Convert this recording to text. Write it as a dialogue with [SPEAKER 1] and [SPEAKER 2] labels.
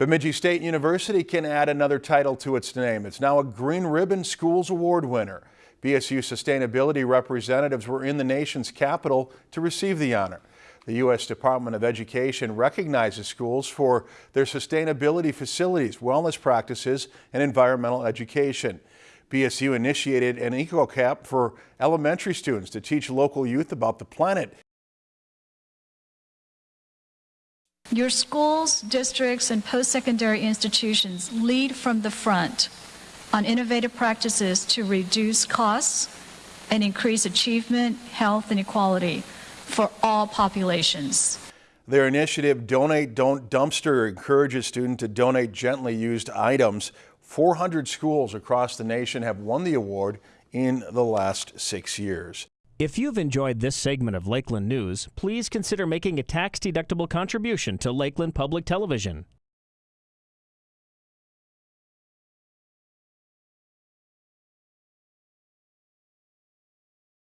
[SPEAKER 1] Bemidji State University can add another title to its name. It's now a Green Ribbon Schools Award winner. BSU sustainability representatives were in the nation's capital to receive the honor. The U.S. Department of Education recognizes schools for their sustainability facilities, wellness practices, and environmental education. BSU initiated an EcoCap for elementary students to teach local youth about the planet
[SPEAKER 2] Your schools, districts, and post-secondary institutions lead from the front on innovative practices to reduce costs and increase achievement, health, and equality for all populations.
[SPEAKER 1] Their initiative, Donate Don't Dumpster, encourages students to donate gently used items. 400 schools across the nation have won the award in the last six years.
[SPEAKER 3] If you've enjoyed this segment of Lakeland News, please consider making a tax-deductible contribution to Lakeland Public Television.